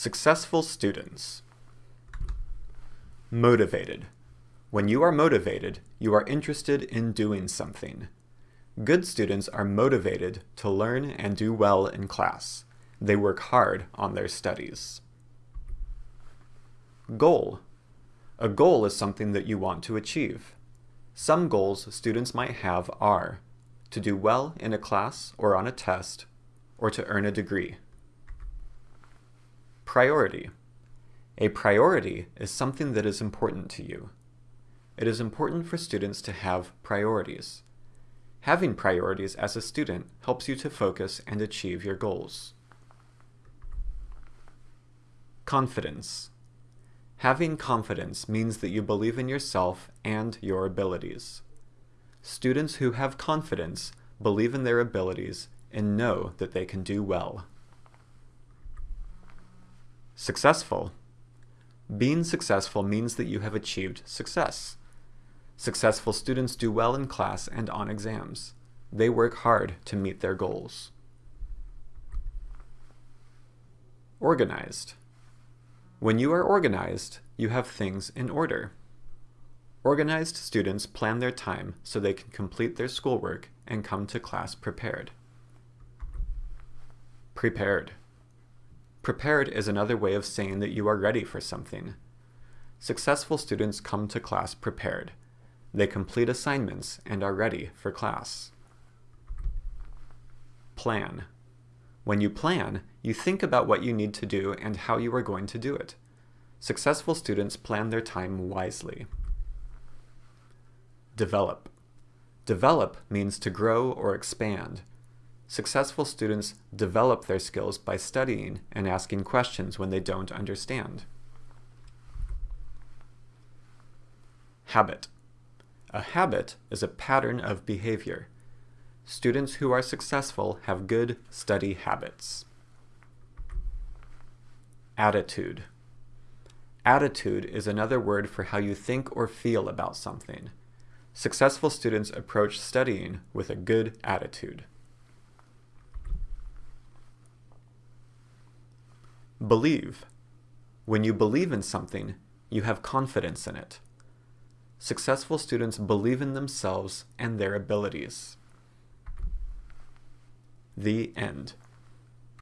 Successful students. Motivated. When you are motivated, you are interested in doing something. Good students are motivated to learn and do well in class. They work hard on their studies. Goal. A goal is something that you want to achieve. Some goals students might have are to do well in a class or on a test, or to earn a degree. Priority. A priority is something that is important to you. It is important for students to have priorities. Having priorities as a student helps you to focus and achieve your goals. Confidence. Having confidence means that you believe in yourself and your abilities. Students who have confidence believe in their abilities and know that they can do well. Successful. Being successful means that you have achieved success. Successful students do well in class and on exams. They work hard to meet their goals. Organized. When you are organized, you have things in order. Organized students plan their time so they can complete their schoolwork and come to class prepared. Prepared. Prepared is another way of saying that you are ready for something. Successful students come to class prepared. They complete assignments and are ready for class. Plan. When you plan, you think about what you need to do and how you are going to do it. Successful students plan their time wisely. Develop. Develop means to grow or expand. Successful students develop their skills by studying and asking questions when they don't understand. Habit. A habit is a pattern of behavior. Students who are successful have good study habits. Attitude. Attitude is another word for how you think or feel about something. Successful students approach studying with a good attitude. Believe. When you believe in something, you have confidence in it. Successful students believe in themselves and their abilities. The end.